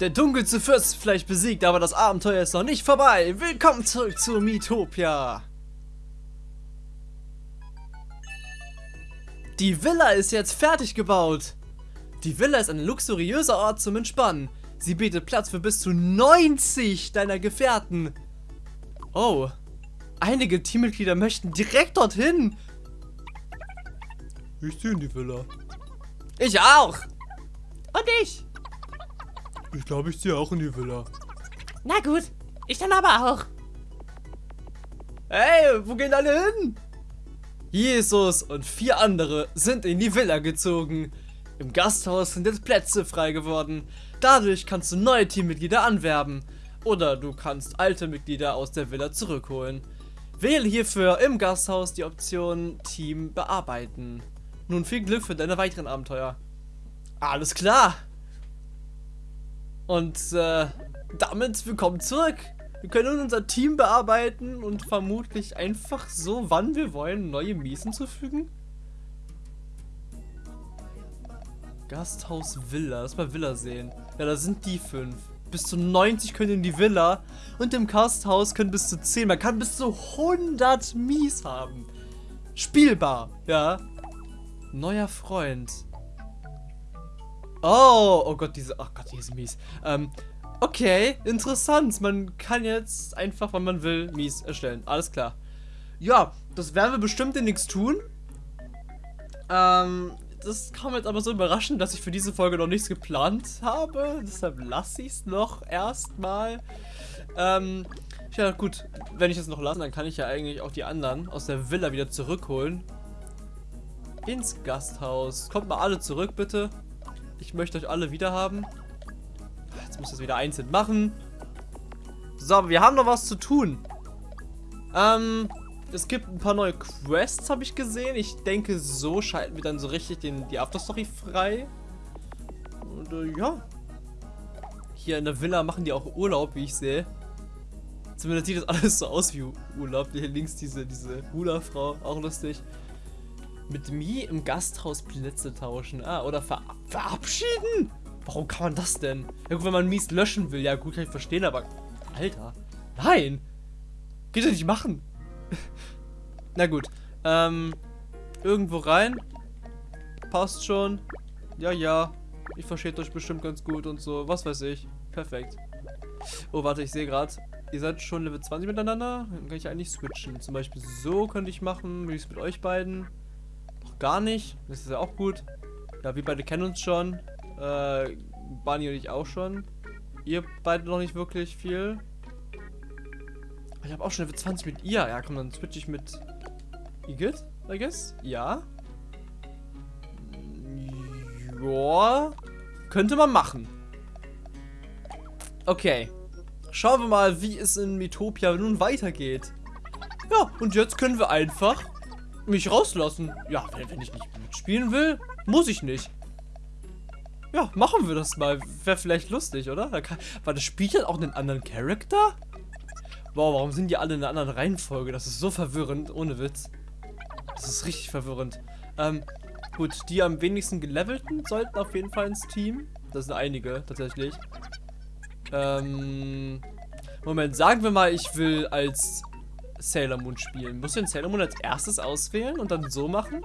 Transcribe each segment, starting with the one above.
Der dunkelste Fürst ist vielleicht besiegt, aber das Abenteuer ist noch nicht vorbei. Willkommen zurück zu Miitopia. Die Villa ist jetzt fertig gebaut. Die Villa ist ein luxuriöser Ort zum Entspannen. Sie bietet Platz für bis zu 90 deiner Gefährten. Oh, einige Teammitglieder möchten direkt dorthin. Ich sehe in die Villa. Ich auch. Und ich. Ich glaube, ich ziehe auch in die Villa. Na gut, ich dann aber auch. Hey, wo gehen alle hin? Jesus und vier andere sind in die Villa gezogen. Im Gasthaus sind jetzt Plätze frei geworden. Dadurch kannst du neue Teammitglieder anwerben. Oder du kannst alte Mitglieder aus der Villa zurückholen. Wähle hierfür im Gasthaus die Option Team bearbeiten. Nun viel Glück für deine weiteren Abenteuer. Alles klar. Und äh, damit willkommen zurück. Wir können unser Team bearbeiten und vermutlich einfach so, wann wir wollen, neue Mies hinzufügen. Gasthaus Villa. Lass mal Villa sehen. Ja, da sind die fünf. Bis zu 90 können in die Villa. Und im Gasthaus können bis zu 10. Man kann bis zu 100 Mies haben. Spielbar, ja. Neuer Freund. Oh, oh Gott, diese, oh Gott, die ist mies. Ähm, okay, interessant. Man kann jetzt einfach, wenn man will, mies erstellen. Alles klar. Ja, das werden wir bestimmt in nichts tun. Ähm, das kam jetzt aber so überraschend, dass ich für diese Folge noch nichts geplant habe. Deshalb lasse ich es noch erstmal. Ähm, ja gut, wenn ich es noch lasse, dann kann ich ja eigentlich auch die anderen aus der Villa wieder zurückholen. Ins Gasthaus. Kommt mal alle zurück, bitte. Ich möchte euch alle wieder haben. Jetzt muss ich das wieder einzeln machen. So, wir haben noch was zu tun. Ähm, es gibt ein paar neue Quests, habe ich gesehen. Ich denke, so schalten wir dann so richtig den, die Afterstory frei. Und äh, ja. Hier in der Villa machen die auch Urlaub, wie ich sehe. Zumindest sieht das alles so aus wie Urlaub. Hier links diese, diese Hula-Frau, auch lustig. Mit Mi im Gasthaus Plätze tauschen. Ah, oder ver verabschieden? Warum kann man das denn? Ja gut, wenn man Mies löschen will, ja gut, kann ich verstehen, aber... Alter, nein! Geht ja nicht machen. Na gut, ähm... Irgendwo rein. Passt schon. Ja, ja. Ich verstehe euch bestimmt ganz gut und so. Was weiß ich. Perfekt. Oh, warte, ich sehe gerade. Ihr seid schon Level 20 miteinander. Dann kann ich eigentlich switchen. Zum Beispiel so könnte ich machen. Wie ich es mit euch beiden gar nicht. Das ist ja auch gut. Ja, wir beide kennen uns schon. Äh, Barney und ich auch schon. Ihr beide noch nicht wirklich viel. Ich habe auch schon Level 20 mit ihr. Ja, komm, dann switch ich mit Igitt, I guess. Ja. Ja. Könnte man machen. Okay. Schauen wir mal, wie es in Metopia nun weitergeht. Ja, und jetzt können wir einfach mich rauslassen. Ja, wenn, wenn ich nicht mitspielen will, muss ich nicht. Ja, machen wir das mal. Wäre vielleicht lustig, oder? Da kann, war das Spiel jetzt auch einen anderen Charakter? Wow, warum sind die alle in einer anderen Reihenfolge? Das ist so verwirrend, ohne Witz. Das ist richtig verwirrend. Ähm, gut, die am wenigsten gelevelten sollten auf jeden Fall ins Team. Das sind einige, tatsächlich. Ähm, Moment, sagen wir mal, ich will als Sailor Moon spielen. Muss ich den Sailor Moon als erstes auswählen und dann so machen?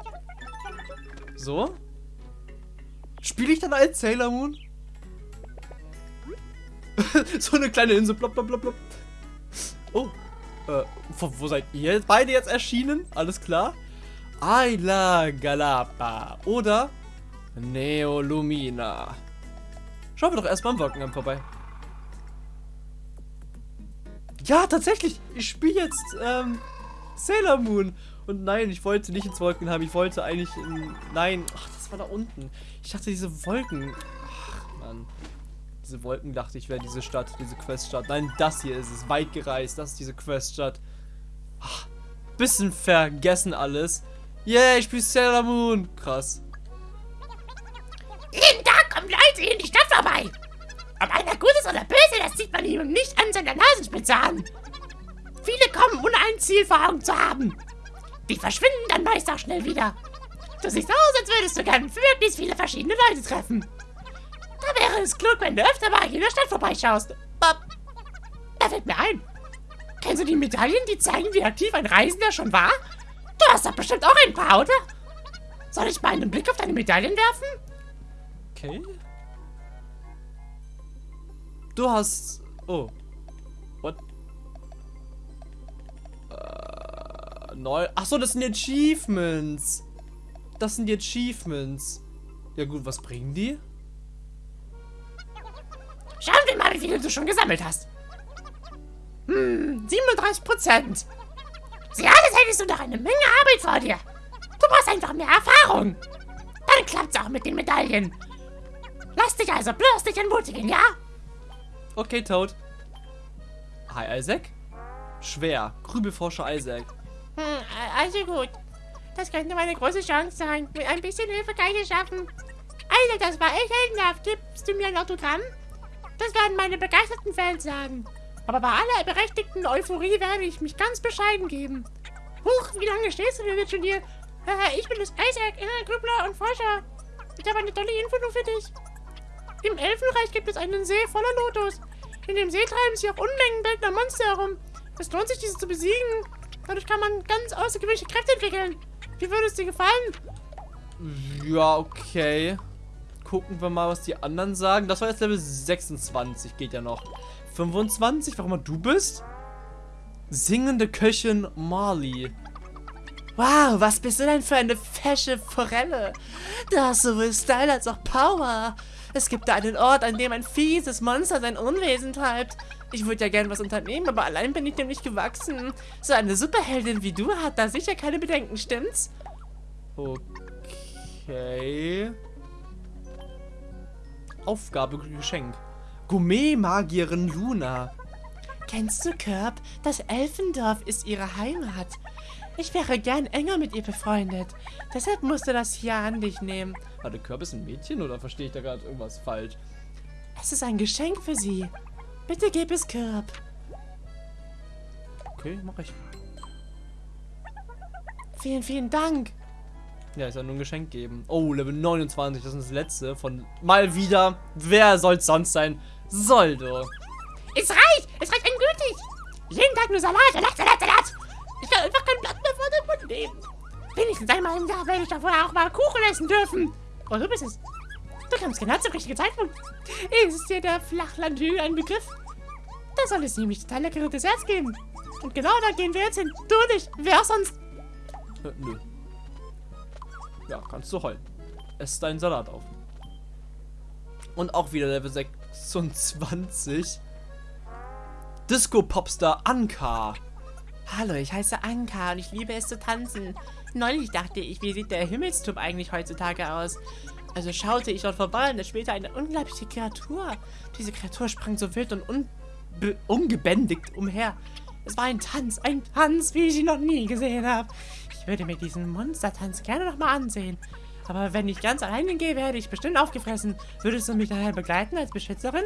So? Spiele ich dann als Sailor Moon? so eine kleine Insel. Blop, blop, blop, blop. Oh. Äh, wo, wo seid ihr beide jetzt erschienen? Alles klar. Ayla Galapa. Oder Neolumina. Schauen wir doch erstmal am Wolkenkampf vorbei. Ja, tatsächlich. Ich spiele jetzt ähm, Sailor Moon. Und nein, ich wollte nicht ins Wolken haben. Ich wollte eigentlich in... Nein. Ach, das war da unten. Ich dachte, diese Wolken... Ach, Mann. Diese Wolken dachte ich, wäre diese Stadt, diese Queststadt. Nein, das hier ist es. Weit gereist. Das ist diese Queststadt. Ach, bisschen vergessen alles. Yeah, ich spiele Sailor Moon. Krass. Jeden Tag Leute in. Ob einer gut ist oder böse, das sieht man ihm nicht an seiner Nasenspitze an. Viele kommen, ohne ein Ziel vor Augen zu haben. Die verschwinden dann meist auch schnell wieder. Du siehst aus, als würdest du gerne möglichst viele verschiedene Leute treffen. Da wäre es klug, wenn du öfter mal in der Stadt vorbeischaust. Bob. Da fällt mir ein. Kennst du die Medaillen, die zeigen, wie aktiv ein Reisender schon war? Du hast doch bestimmt auch ein paar, oder? Soll ich mal einen Blick auf deine Medaillen werfen? Okay. Du hast. Oh. What? Äh, neu. Achso, das sind die Achievements. Das sind die Achievements. Ja gut, was bringen die? Schauen wir mal, wie viele du schon gesammelt hast. Hm, 37 Prozent. Sie alles hättest du noch eine Menge Arbeit vor dir. Du brauchst einfach mehr Erfahrung. Dann klappt's auch mit den Medaillen. Lass dich also bloß nicht entmutigen, ja? Okay, Toad. Hi, Isaac. Schwer. Grübelforscher Isaac. Hm, also gut. Das könnte meine große Chance sein. Mit ein bisschen Hilfe kann ich es schaffen. Alter, das war echt heldenhaft. Gibst du mir ein Autogramm? Das werden meine begeisterten Fans sagen. Aber bei aller berechtigten Euphorie werde ich mich ganz bescheiden geben. Huch, wie lange stehst du denn jetzt schon hier? Äh, ich bin das Isaac, Grübler und Forscher. Ich habe eine tolle Info nur für dich. Im Elfenreich gibt es einen See voller Lotus. In dem See treiben sich auch Unmengen bildender Monster herum. Es lohnt sich, diese zu besiegen. Dadurch kann man ganz außergewöhnliche Kräfte entwickeln. Wie würde es dir gefallen? Ja, okay. Gucken wir mal, was die anderen sagen. Das war jetzt Level 26, geht ja noch. 25, warum du bist? Singende Köchin Marley. Wow, was bist du denn für eine fesche Forelle? Du hast sowohl Style als auch Power. Es gibt da einen Ort, an dem ein fieses Monster sein Unwesen treibt. Ich würde ja gern was unternehmen, aber allein bin ich dem nicht gewachsen. So eine Superheldin wie du hat da sicher keine Bedenken, stimmt's? Okay. Aufgabe Geschenk. Gourmet-Magierin Luna. Kennst du Körb? Das Elfendorf ist ihre Heimat. Ich wäre gern enger mit ihr befreundet. Deshalb musste das hier an dich nehmen. Warte, Körb ist ein Mädchen oder verstehe ich da gerade irgendwas falsch? Es ist ein Geschenk für sie. Bitte gib es Körb. Okay, mach ich. Vielen, vielen Dank. Ja, ich soll nur ein Geschenk geben. Oh, Level 29, das ist das letzte von mal wieder. Wer soll's sonst sein? Soldo. Es reicht! Es reicht endgültig! Jeden Tag nur Salat, Salat, Salat, Salat! Ich einfach kein Blatt mehr vor den Mund nehmen. Wenigstens einmal im Jahr werde ich davon auch mal Kuchen essen dürfen. Oh, du bist es. Du kommst genau zum richtigen Zeitpunkt. Ist dir der Flachlandhügel ein Begriff? Da soll es nämlich total leckere Desserts geben. Und genau da gehen wir jetzt hin. Du nicht. Wer sonst? Äh, nö. Ja, kannst du heulen. Ess deinen Salat auf. Und auch wieder Level 26. Disco-Popstar Anka. Hallo, ich heiße Anka und ich liebe es zu tanzen. Neulich dachte ich, wie sieht der Himmelsturm eigentlich heutzutage aus? Also schaute ich dort vorbei und da spielte eine unglaubliche Kreatur. Diese Kreatur sprang so wild und ungebändigt umher. Es war ein Tanz, ein Tanz, wie ich ihn noch nie gesehen habe. Ich würde mir diesen Monstertanz gerne nochmal ansehen. Aber wenn ich ganz alleine gehe, werde ich bestimmt aufgefressen. Würdest du mich daher begleiten als Beschützerin?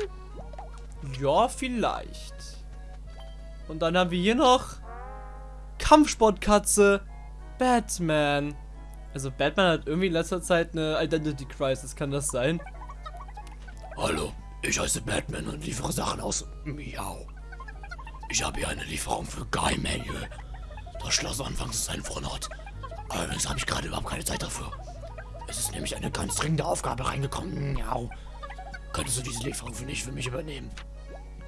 Ja, vielleicht. Und dann haben wir hier noch Kampfsportkatze Batman. Also Batman hat irgendwie in letzter Zeit eine Identity Crisis, kann das sein? Hallo, ich heiße Batman und liefere Sachen aus Miau. Ich habe hier eine Lieferung für Guy Manuel. Das Schloss anfangs ist ein Fronort. Allerdings habe ich gerade überhaupt keine Zeit dafür. Es ist nämlich eine ganz dringende Aufgabe reingekommen. Miau. Könntest du diese Lieferung für mich für mich übernehmen?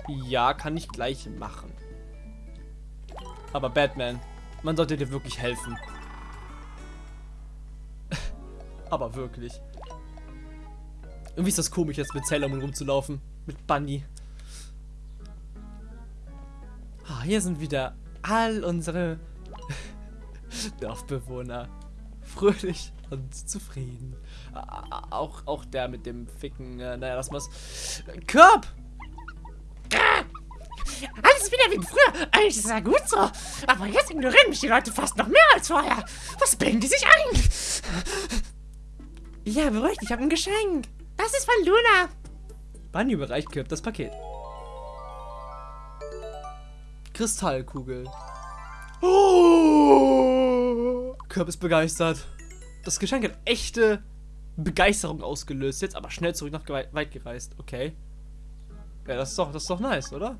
Ja, kann ich gleich machen. Aber Batman, man sollte dir wirklich helfen. Aber wirklich. Irgendwie ist das komisch, jetzt mit Sailor Moon rumzulaufen. Mit Bunny. Ah, hier sind wieder all unsere Dorfbewohner. Fröhlich und zufrieden. Auch, auch der mit dem Ficken. Äh, naja, lass mal's. Körb! Alles wieder wie früher. Eigentlich ist es ja gut so. Aber jetzt ignorieren mich die Leute fast noch mehr als vorher. Was bilden die sich ein? Ja, beruhigt, ich habe ein Geschenk. Das ist von Luna. Bunny überreicht Kirp das Paket. Kristallkugel. Oh! Kirp ist begeistert. Das Geschenk hat echte Begeisterung ausgelöst. Jetzt aber schnell zurück nach weit gereist. Okay. Ja, das ist doch, das ist doch nice, oder?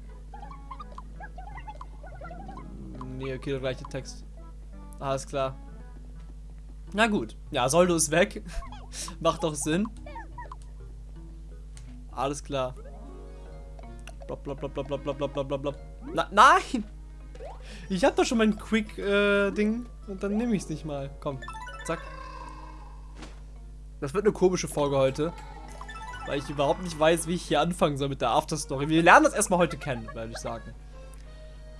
Nee, okay, der gleiche Text. Alles klar. Na gut. Ja, Soldo ist weg. Macht doch Sinn. Alles klar. Blop, blop, blop, blop, blop, blop, blop, blop, blop, nein! Ich hab doch schon mein Quick-Ding. und dann nehme ich es nicht mal. Komm, zack. Das wird eine komische Folge heute. Weil ich überhaupt nicht weiß, wie ich hier anfangen soll mit der Afterstory. Wir lernen das erstmal heute kennen, würde ich sagen.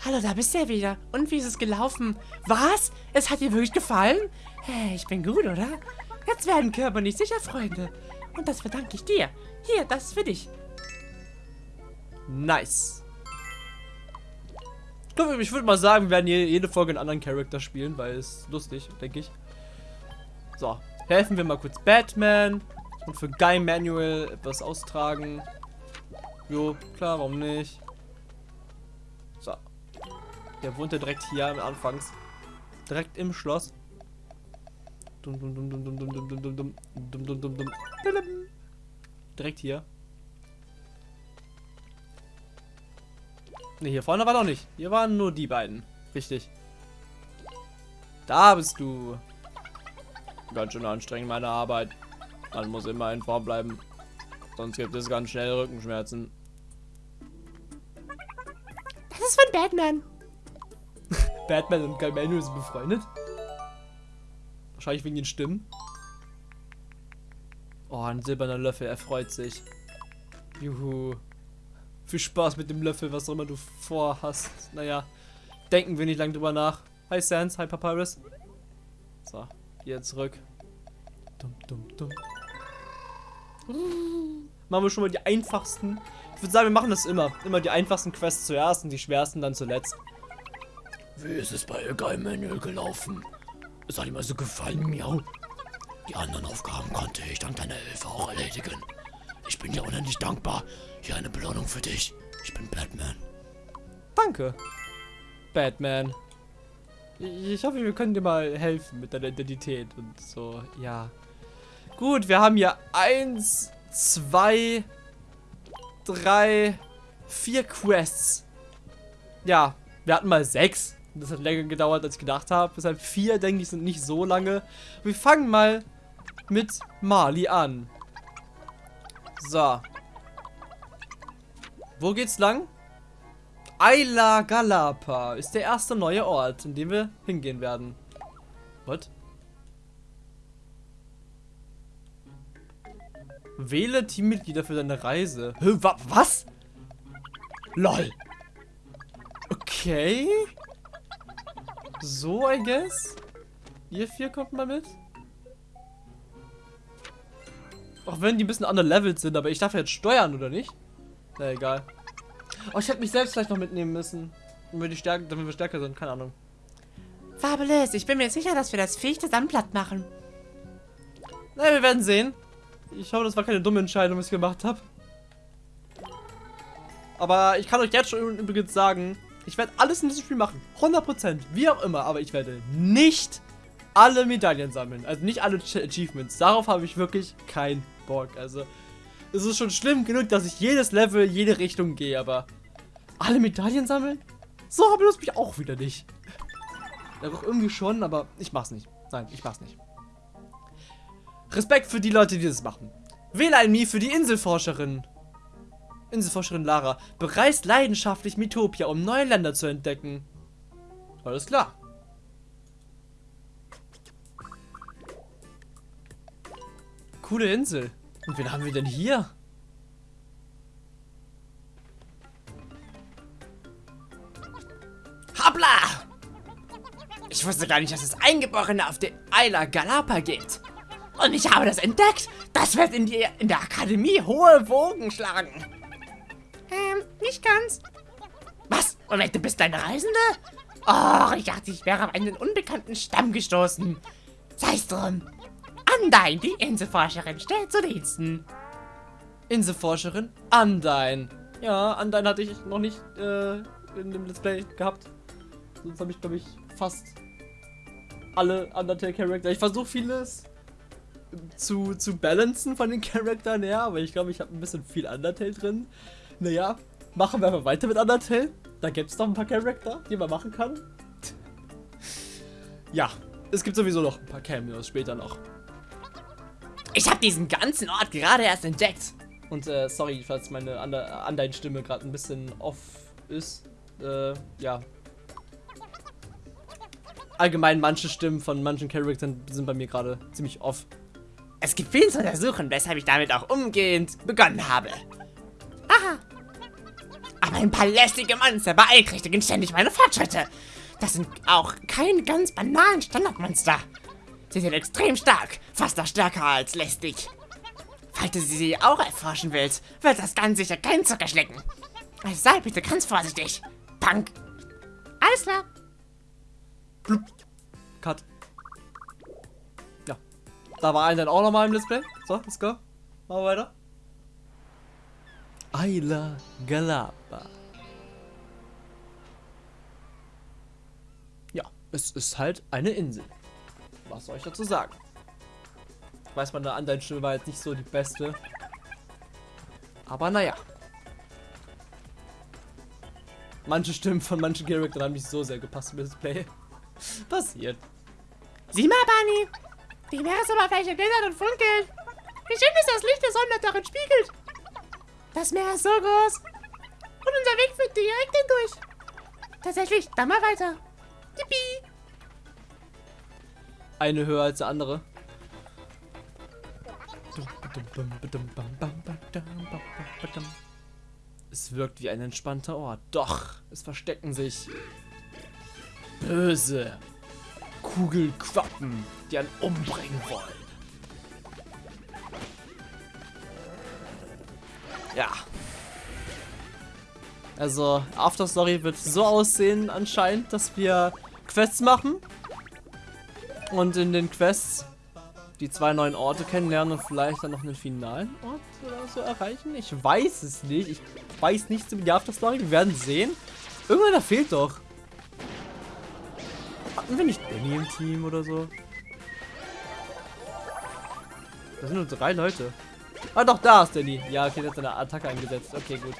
Hallo, da bist du ja wieder. Und wie ist es gelaufen? Was? Es hat dir wirklich gefallen? Hey, ich bin gut, oder? Jetzt werden Körper nicht sicher, Freunde. Und das verdanke ich dir. Hier, das ist für dich. Nice. Ich würde mal sagen, wir werden je- jede Folge einen anderen Charakter spielen, weil es lustig, denke ich. So, helfen wir mal kurz Batman und für Guy Manuel etwas austragen. Jo, klar, warum nicht? Der wohnt ja direkt hier am Anfangs. Direkt im Schloss. Dum dum dum dum dum dum dum dum dum dum. Direkt hier. Ne, hier vorne war noch nicht. Hier waren nur die beiden. Richtig. Da bist du. Ganz schön anstrengend, meine Arbeit. Man muss immer in Form bleiben. Sonst gibt es ganz schnell Rückenschmerzen. Das ist von Batman. Batman und Manuel sind befreundet. Wahrscheinlich wegen den Stimmen. Oh, ein silberner Löffel, er freut sich. Juhu. Viel Spaß mit dem Löffel, was auch immer du vorhast. Naja, denken wir nicht lang drüber nach. Hi Sans, hi Papyrus. So, hier zurück. Dum, dum, dum. Machen wir schon mal die einfachsten. Ich würde sagen, wir machen das immer. Immer die einfachsten Quests zuerst und die schwersten dann zuletzt. Wie ist es bei Manuel gelaufen? Es hat ihm also gefallen, miau. Die anderen Aufgaben konnte ich dank deiner Hilfe auch erledigen. Ich bin dir unendlich dankbar. Hier eine Belohnung für dich. Ich bin Batman. Danke. Batman. Ich hoffe, wir können dir mal helfen mit deiner Identität und so, ja. Gut, wir haben hier eins, zwei, drei, vier Quests. Ja, wir hatten mal sechs. Das hat länger gedauert, als ich gedacht habe. Deshalb vier, denke ich, sind nicht so lange. Wir fangen mal mit Mali an. So. Wo geht's lang? Ayla Galapa ist der erste neue Ort, in dem wir hingehen werden. What? Wähle Teammitglieder für deine Reise. Hä, wa was? LOL. Okay. So, I guess. Ihr vier kommt mal mit. Auch wenn die ein bisschen underlevelt sind, aber ich darf jetzt steuern, oder nicht? Na egal. Oh, ich hätte mich selbst vielleicht noch mitnehmen müssen. Damit wir, die Stärke, damit wir stärker sind, keine Ahnung. Fabulous, ich bin mir sicher, dass wir das Viech zusammen platt machen. Na, wir werden sehen. Ich hoffe, das war keine dumme Entscheidung, was ich gemacht habe. Aber ich kann euch jetzt schon übrigens sagen, ich werde alles in diesem Spiel machen. 100%, wie auch immer. Aber ich werde nicht alle Medaillen sammeln. Also nicht alle Ch Achievements. Darauf habe ich wirklich keinen Bock. Also, es ist schon schlimm genug, dass ich jedes Level, jede Richtung gehe. Aber alle Medaillen sammeln? So habe ich mich auch wieder nicht. Doch irgendwie schon, aber ich mach's nicht. Nein, ich mach's nicht. Respekt für die Leute, die das machen. Wähle ein Mii für die Inselforscherin. Inselforscherin Lara bereist leidenschaftlich Mitopia, um neue Länder zu entdecken. Alles klar. Coole Insel. Und wen haben wir denn hier? Hoppla! Ich wusste gar nicht, dass es Eingeborene auf der Isla Galapa gibt. Und ich habe das entdeckt. Das wird in, die, in der Akademie hohe Wogen schlagen. Nicht ganz. Was? Und du bist eine Reisende? Oh, ich dachte, ich wäre auf einen unbekannten Stamm gestoßen. Sei's drum. Andein, die Inselforscherin, stellt zu Diensten. Inselforscherin Undyne. Ja, Undyne hatte ich noch nicht äh, in dem Let's Play gehabt. Sonst habe ich, glaube ich, fast alle Undertale-Charakter. Ich versuche vieles, zu, zu balancen von den Charakteren her, aber ich glaube, ich habe ein bisschen viel Undertale drin. Naja, machen wir einfach weiter mit Undertale. Da gibt es noch ein paar Charakter, die man machen kann. Ja, es gibt sowieso noch ein paar Cameos später noch. Ich habe diesen ganzen Ort gerade erst entdeckt. Und äh, sorry, falls meine Andein-Stimme gerade ein bisschen off ist. Äh, ja. Allgemein, manche Stimmen von manchen Charakteren sind bei mir gerade ziemlich off. Es gibt viel zu untersuchen, weshalb ich damit auch umgehend begonnen habe. Aha. Aber ein paar lästige Monster beeinträchtigen ständig meine Fortschritte. Das sind auch keine ganz banalen Standardmonster. Sie sind extrem stark, fast noch stärker als lästig. Falls du sie auch erforschen willst, wird das ganz sicher kein Zucker schlecken. Also sei bitte ganz vorsichtig. Punk. Alles klar. Blub. Cut. Ja. Da war ein dann auch nochmal im Display. So, let's go. Machen wir weiter. Ayla Galapa. Ja, es ist halt eine Insel. Was soll ich dazu sagen? Ich weiß, meine Andeutstimme war jetzt nicht so die beste. Aber naja. Manche Stimmen von manchen Charakteren haben nicht so sehr gepasst im Display. Passiert. Sieh mal, Bunny. Die Meeresoberfläche glittert und funkelt. Wie schön ist das Licht der Sonne darin spiegelt. Das Meer ist so groß. Und unser Weg führt direkt hindurch. Tatsächlich, dann mal weiter. Yippie. Eine höher als der andere. Es wirkt wie ein entspannter Ort. Doch, es verstecken sich böse Kugelquappen, die einen umbringen wollen. Ja. Also, After Story wird so aussehen anscheinend, dass wir Quests machen. Und in den Quests die zwei neuen Orte kennenlernen und vielleicht dann noch einen finalen Ort oder so erreichen. Ich weiß es nicht. Ich weiß nichts über die After Story. Wir werden sehen. Irgendeiner fehlt doch. Hatten wir nicht Benny im Team oder so? Das sind nur drei Leute. Ah, doch, da ist Danny. Ja, okay, der hat seine Attacke eingesetzt. Okay, gut.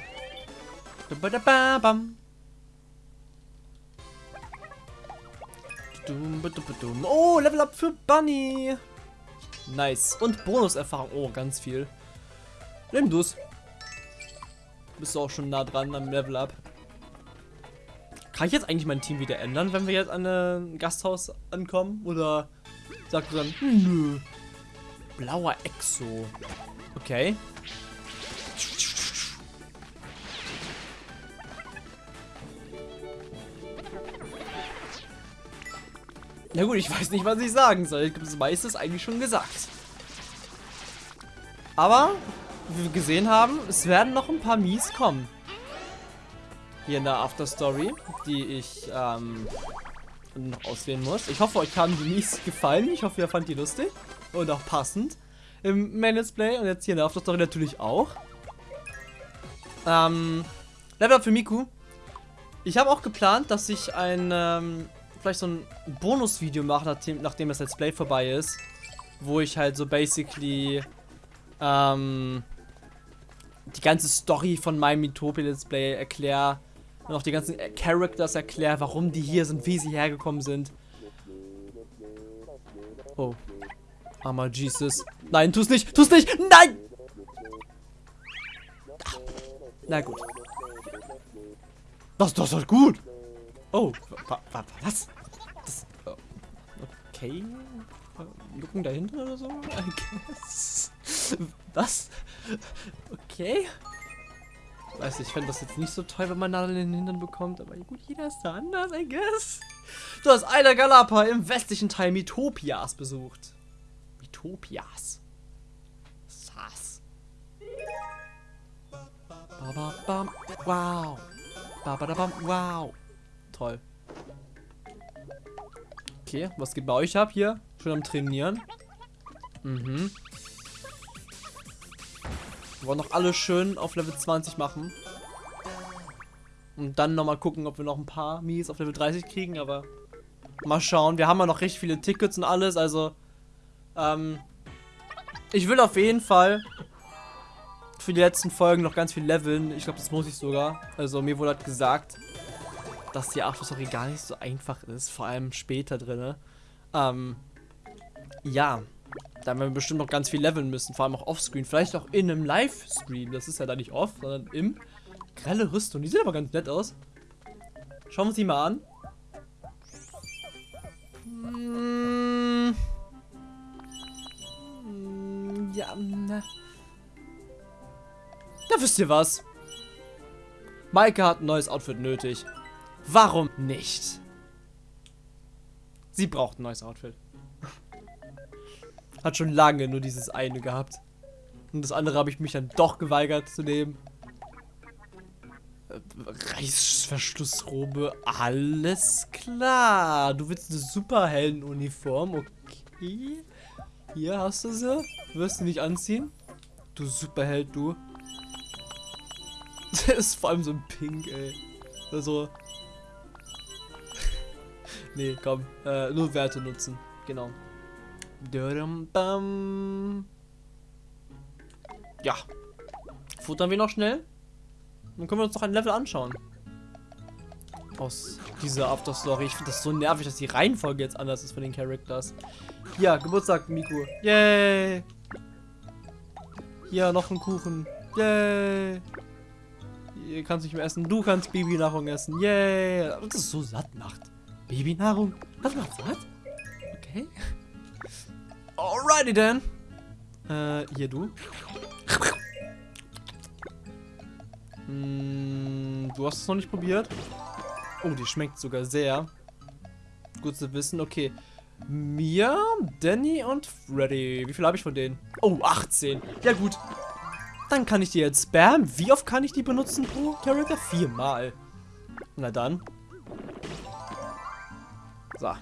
Oh, Level Up für Bunny. Nice. Und Bonuserfahrung. Oh, ganz viel. Nimm du's. Bist du auch schon nah dran am Level Up. Kann ich jetzt eigentlich mein Team wieder ändern, wenn wir jetzt an ein Gasthaus ankommen? Oder sagt du dann, nö. Blauer Exo. Okay. Na gut, ich weiß nicht, was ich sagen soll. Ich habe das meiste eigentlich schon gesagt. Aber, wie wir gesehen haben, es werden noch ein paar Mies kommen. Hier in der After Story, die ich ähm, noch auswählen muss. Ich hoffe, euch haben die Mies gefallen. Ich hoffe, ihr fand die lustig und auch passend im Main Let's Play und jetzt hier in der After Story natürlich auch. Ähm, Level Up für Miku. Ich habe auch geplant, dass ich ein ähm, vielleicht so ein Bonusvideo mache, nachdem, nachdem das Let's Play vorbei ist. Wo ich halt so basically ähm, die ganze Story von meinem Mitopia Let's Play erkläre. Und auch die ganzen Characters erkläre, warum die hier sind, wie sie hergekommen sind. Oh. Armer Jesus. Nein, tu's nicht! Tu's nicht! Nein! Na gut. Das, das ist gut! Oh, wa, wa, was? Das, oh, okay. Jucken dahinter oder so? I guess. Was? Okay. Weiß nicht, ich fände das jetzt nicht so toll, wenn man Nadeln in den Hintern bekommt, aber gut, jeder ist da anders, I guess. Du hast Aida Galapa im westlichen Teil Mitopias besucht. Mitopias. Sass. Ba, ba, ba, wow. Ba, ba, da, bam, wow. Toll. Okay, was geht bei euch ab hier? Schon am Trainieren. Mhm. Wir wollen noch alle schön auf Level 20 machen. Und dann nochmal gucken, ob wir noch ein paar Mies auf Level 30 kriegen, aber mal schauen. Wir haben ja noch recht viele Tickets und alles, also ähm, Ich will auf jeden Fall für die letzten Folgen noch ganz viel leveln. Ich glaube, das muss ich sogar. Also mir wurde halt gesagt, dass die Afterstory gar nicht so einfach ist. Vor allem später drin. Ähm, ja. Da werden wir bestimmt noch ganz viel leveln müssen. Vor allem auch offscreen. Vielleicht auch in einem Livestream. Das ist ja da nicht off, sondern im. Grelle Rüstung. Die sieht aber ganz nett aus. Schauen wir uns die mal an. Wisst ihr was. Maike hat ein neues Outfit nötig. Warum nicht? Sie braucht ein neues Outfit. Hat schon lange nur dieses eine gehabt. Und das andere habe ich mich dann doch geweigert zu nehmen. Reißverschlussrobe, alles klar. Du willst eine Superheldenuniform, okay. Hier hast du sie. Wirst du nicht anziehen? Du Superheld, du. Ist vor allem so ein Pink, ey. Also. nee, komm. Äh, nur Werte nutzen. Genau. Ja. Futtern wir noch schnell? Dann können wir uns noch ein Level anschauen. Aus dieser After-Story. Ich finde das so nervig, dass die Reihenfolge jetzt anders ist von den Characters. Ja, Geburtstag, Miku. Yay! Hier, noch ein Kuchen. Yay! Ihr kannst nicht mehr essen. Du kannst Babynahrung essen. Yay! Und das so satt macht. Babynahrung? Das macht satt? Okay. Alrighty then. Äh, hier du. Hm, du hast es noch nicht probiert. Oh, die schmeckt sogar sehr. Gut zu wissen. Okay. Mia, Danny und Freddy. Wie viel habe ich von denen? Oh, 18. Ja gut. Dann kann ich die jetzt spammen. Wie oft kann ich die benutzen pro Charakter? Viermal. Na dann. So.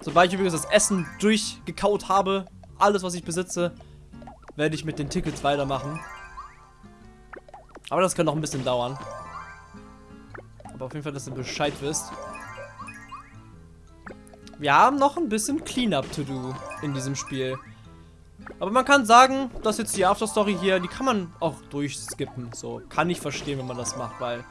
Sobald ich übrigens das Essen durchgekaut habe, alles was ich besitze, werde ich mit den Tickets weitermachen. Aber das kann noch ein bisschen dauern. Aber auf jeden Fall, dass ihr Bescheid wisst. Wir haben noch ein bisschen Cleanup to do in diesem Spiel. Aber man kann sagen, dass jetzt die Afterstory hier, die kann man auch durchskippen. So, kann ich verstehen, wenn man das macht, weil...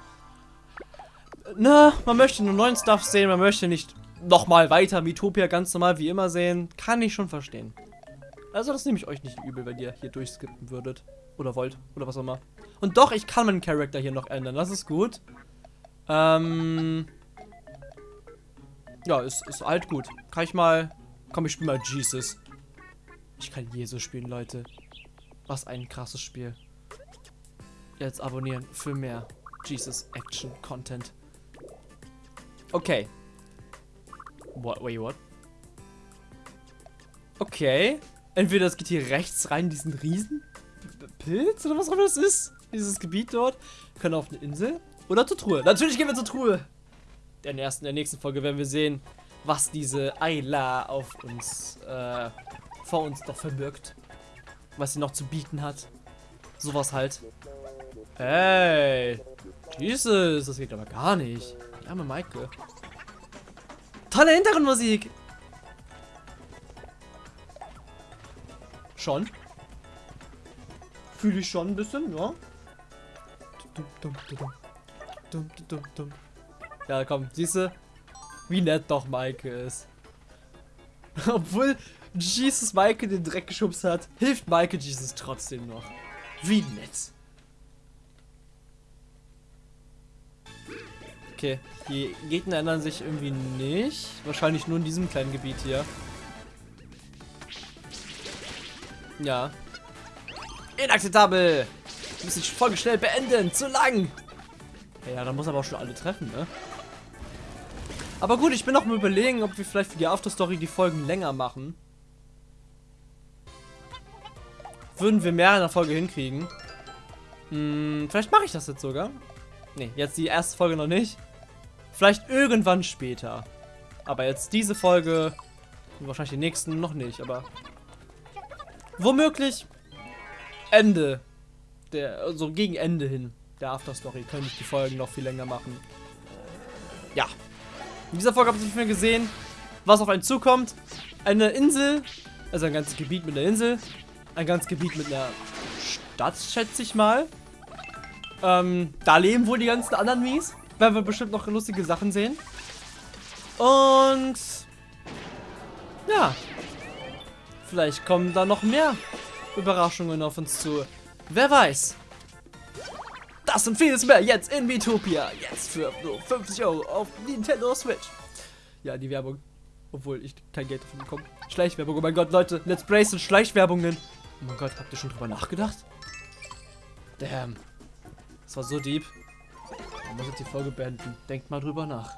Na, man möchte nur neuen Stuff sehen, man möchte nicht nochmal weiter Miitopia ganz normal wie immer sehen. Kann ich schon verstehen. Also das nehme ich euch nicht übel, wenn ihr hier durchskippen würdet. Oder wollt. Oder was auch immer. Und doch, ich kann meinen Charakter hier noch ändern. Das ist gut. Ähm... Ja, ist, ist halt gut. Kann ich mal... Komm, ich spiele mal Jesus. Ich kann Jesus spielen, Leute. Was ein krasses Spiel. Jetzt abonnieren für mehr Jesus Action Content. Okay. What, wait, what? Okay. Entweder es geht hier rechts rein, diesen riesen Pilz oder was auch immer das ist. Dieses Gebiet dort. Wir können auf eine Insel. Oder zur Truhe. Natürlich gehen wir zur Truhe. In der, ersten, in der nächsten Folge werden wir sehen, was diese Ayla auf uns, äh, vor uns doch verbirgt. Was sie noch zu bieten hat. Sowas halt. Hey. Jesus, das geht aber gar nicht. Die arme Maike. Tolle Hintergrundmusik. Schon. Fühle ich schon ein bisschen, ja. Ja, komm, siehst du, wie nett doch Maike ist. Obwohl Jesus Maike den Dreck geschubst hat, hilft Maike Jesus trotzdem noch. Wie nett. Okay, die Gegner ändern sich irgendwie nicht. Wahrscheinlich nur in diesem kleinen Gebiet hier. Ja. Inakzeptabel! Wir müssen die Folge schnell beenden. Zu lang! Ja, dann muss aber auch schon alle treffen, ne? Aber gut, ich bin noch mal überlegen, ob wir vielleicht für die Afterstory die Folgen länger machen. Würden wir mehr in der Folge hinkriegen. Hm, vielleicht mache ich das jetzt sogar. Ne, jetzt die erste Folge noch nicht. Vielleicht irgendwann später. Aber jetzt diese Folge und wahrscheinlich die nächsten noch nicht, aber womöglich Ende der also gegen Ende hin der Afterstory könnte ich die Folgen noch viel länger machen. Ja. In dieser Folge habt ihr nicht mehr gesehen, was auf einen zukommt. Eine Insel, also ein ganzes Gebiet mit einer Insel. Ein ganzes Gebiet mit einer Stadt, schätze ich mal. Ähm, da leben wohl die ganzen anderen Mies. Werden wir bestimmt noch lustige Sachen sehen. Und ja, vielleicht kommen da noch mehr Überraschungen auf uns zu. Wer weiß. Das und vieles mehr jetzt in Vitopia. Jetzt für nur 50 Euro auf Nintendo Switch. Ja, die Werbung. Obwohl ich kein Geld dafür bekomme. Schleichwerbung. Oh mein Gott, Leute. Let's Brace und Schleichwerbungen. Oh mein Gott, habt ihr schon drüber nachgedacht? Damn. Das war so deep. Man muss jetzt die Folge beenden. Denkt mal drüber nach.